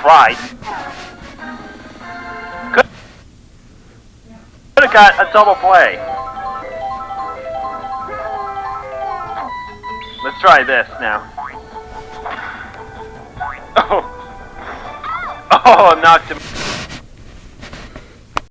tried. Could have got a double play. Let's try this now. Oh. Oh, knocked him.